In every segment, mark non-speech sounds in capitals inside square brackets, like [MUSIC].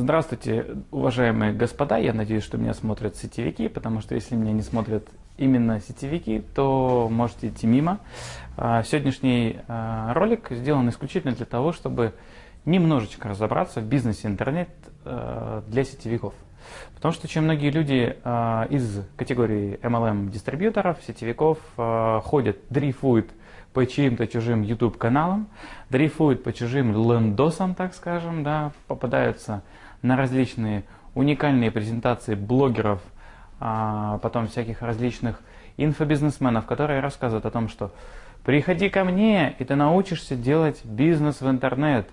Здравствуйте, уважаемые господа. Я надеюсь, что меня смотрят сетевики, потому что если меня не смотрят именно сетевики, то можете идти мимо. А, сегодняшний а, ролик сделан исключительно для того, чтобы немножечко разобраться в бизнесе интернет а, для сетевиков. Потому что очень многие люди из категории MLM дистрибьюторов, сетевиков ходят, дрейфуют по чьим-то чужим YouTube каналам, дрейфуют по чужим лендосам, так скажем, да, попадаются на различные уникальные презентации блогеров, а потом всяких различных инфобизнесменов, которые рассказывают о том, что приходи ко мне, и ты научишься делать бизнес в интернет.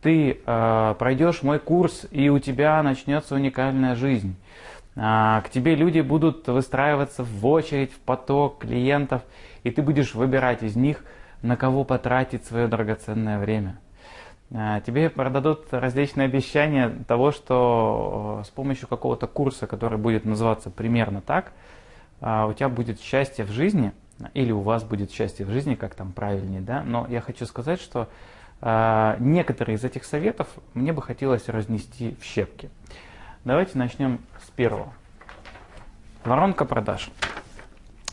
Ты э, пройдешь мой курс, и у тебя начнется уникальная жизнь. А, к тебе люди будут выстраиваться в очередь, в поток клиентов, и ты будешь выбирать из них, на кого потратить свое драгоценное время. А, тебе продадут различные обещания того, что э, с помощью какого-то курса, который будет называться примерно так, а, у тебя будет счастье в жизни, или у вас будет счастье в жизни, как там правильнее, да, но я хочу сказать, что а, некоторые из этих советов мне бы хотелось разнести в щепки. Давайте начнем с первого. Воронка продаж.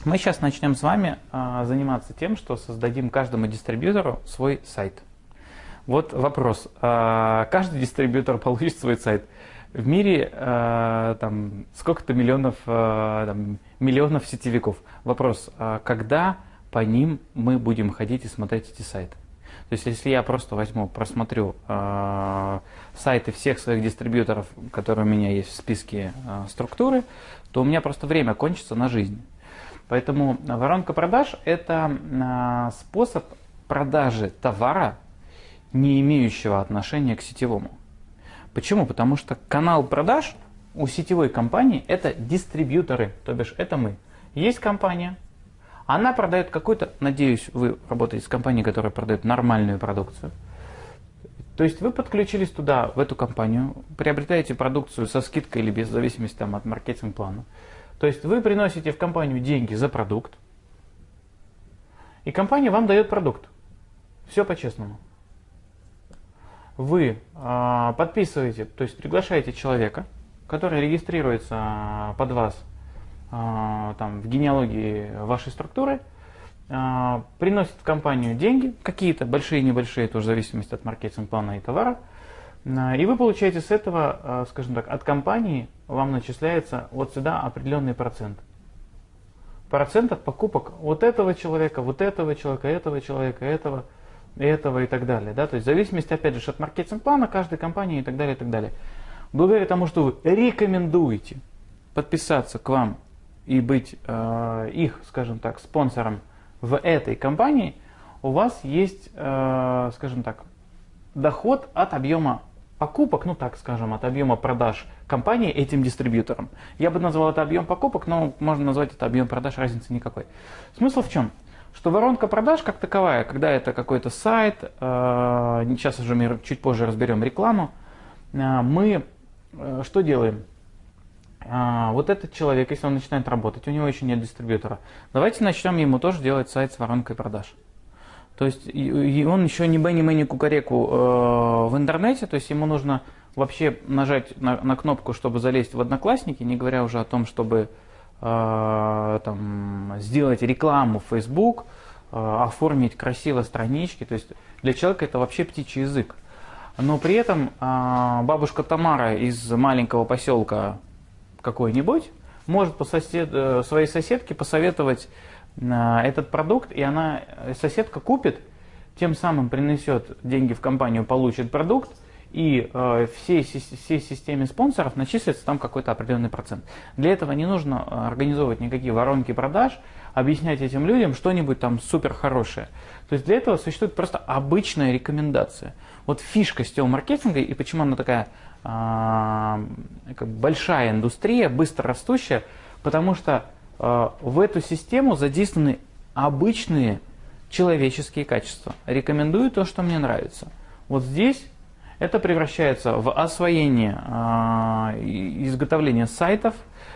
Мы сейчас начнем с вами заниматься тем, что создадим каждому дистрибьютору свой сайт – вот вопрос. А, каждый дистрибьютор [LAUGHS] получит свой сайт. В мире а, там сколько-то миллионов, а, там, миллионов сетевиков. Вопрос, когда по ним мы будем ходить и смотреть эти сайты? То есть, если я просто возьму, просмотрю э, сайты всех своих дистрибьюторов, которые у меня есть в списке э, структуры, то у меня просто время кончится на жизнь. Поэтому воронка продаж – это э, способ продажи товара не имеющего отношения к сетевому. Почему? Потому что канал продаж у сетевой компании это дистрибьюторы, то бишь это мы. Есть компания, она продает какой-то, надеюсь, вы работаете с компанией, которая продает нормальную продукцию. То есть вы подключились туда, в эту компанию, приобретаете продукцию со скидкой или без зависимости там, от маркетинг-плана. То есть вы приносите в компанию деньги за продукт, и компания вам дает продукт. Все по-честному вы э, подписываете, то есть приглашаете человека, который регистрируется а, под вас э, там, в генеалогии вашей структуры, приносит в компанию деньги, какие-то большие небольшие, тоже в зависимости от маркетинг-плана и товара, и вы получаете с этого, скажем так, от компании вам начисляется вот сюда определенный процент. Процент от покупок вот этого человека, вот этого человека, этого человека, этого этого и так далее. Да? То есть в зависимости, опять же, от маркетинг-плана каждой компании и так далее, и так далее. Благодаря тому, что вы рекомендуете подписаться к вам и быть э, их, скажем так, спонсором в этой компании, у вас есть, э, скажем так, доход от объема покупок, ну так скажем, от объема продаж компании этим дистрибьюторам. Я бы назвал это объем покупок, но можно назвать это объем продаж, разницы никакой. Смысл в чем? Что воронка продаж как таковая, когда это какой-то сайт, э, сейчас уже мы чуть позже разберем рекламу, э, мы э, что делаем? Вот этот человек, если он начинает работать, у него еще нет дистрибьютора, давайте начнем ему тоже делать сайт с воронкой продаж. То есть и он еще не бенни мэни кукареку в интернете, то есть ему нужно вообще нажать на, на кнопку, чтобы залезть в Одноклассники, не говоря уже о том, чтобы там, сделать рекламу в Facebook, э, оформить красиво странички. То есть для человека это вообще птичий язык. Но при этом э, бабушка Тамара из маленького поселка какой-нибудь может по сосед, своей соседке посоветовать этот продукт, и она, соседка купит, тем самым принесет деньги в компанию, получит продукт, и э, всей, всей системе спонсоров начислится там какой-то определенный процент. Для этого не нужно э, организовывать никакие воронки продаж, объяснять этим людям что-нибудь там супер хорошее. То есть для этого существует просто обычная рекомендация. Вот фишка сетевого маркетинга и почему она такая э, как большая индустрия, быстро растущая, потому что э, в эту систему задействованы обычные человеческие качества. Рекомендую то, что мне нравится. Вот здесь это превращается в освоение э, изготовления сайтов,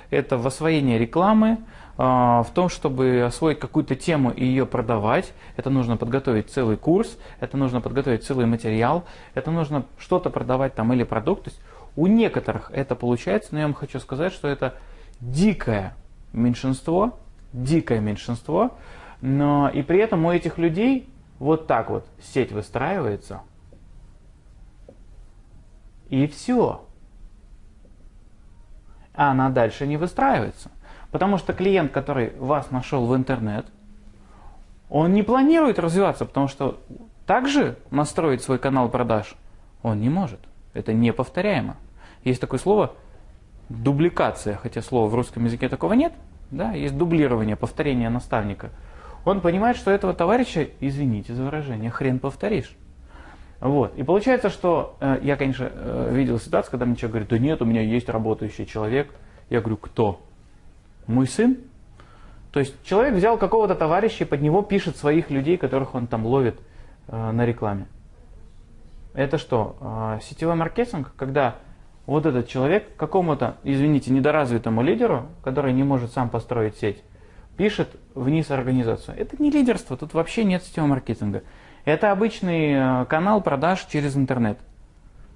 это в освоение рекламы, э, в том, чтобы освоить какую-то тему и ее продавать. Это нужно подготовить целый курс, это нужно подготовить целый материал, это нужно что-то продавать там или продукт. То есть У некоторых это получается, но я вам хочу сказать, что это дикое меньшинство, дикое меньшинство, но и при этом у этих людей вот так вот сеть выстраивается, и все. А она дальше не выстраивается. Потому что клиент, который вас нашел в интернет, он не планирует развиваться, потому что также настроить свой канал продаж он не может. Это неповторяемо. Есть такое слово дубликация, хотя слова в русском языке такого нет. Да, есть дублирование, повторение наставника. Он понимает, что этого товарища, извините за выражение, хрен повторишь. Вот. И получается, что э, я, конечно, э, видел ситуацию, когда мне человек говорит, да нет, у меня есть работающий человек. Я говорю, кто? Мой сын? То есть человек взял какого-то товарища и под него пишет своих людей, которых он там ловит э, на рекламе. Это что? Э, сетевой маркетинг, когда вот этот человек какому-то, извините, недоразвитому лидеру, который не может сам построить сеть, пишет вниз организацию. Это не лидерство, тут вообще нет сетевого маркетинга. Это обычный э, канал продаж через интернет.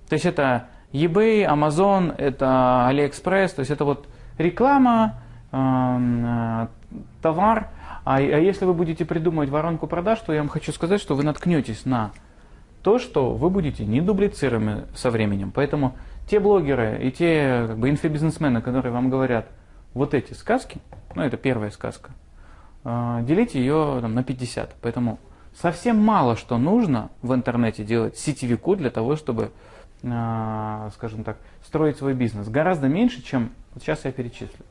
То есть это eBay, Amazon, это AliExpress, то есть это вот реклама, эм, э, товар. А, а если вы будете придумывать воронку продаж, то я вам хочу сказать, что вы наткнетесь на то, что вы будете не дублицируемы со временем. Поэтому те блогеры и те как бы, инфобизнесмены, которые вам говорят вот эти сказки, ну это первая сказка, э, делите ее там, на 50. Поэтому совсем мало что нужно в интернете делать сетевику для того, чтобы, э, скажем так, строить свой бизнес. Гораздо меньше, чем вот сейчас я перечислю.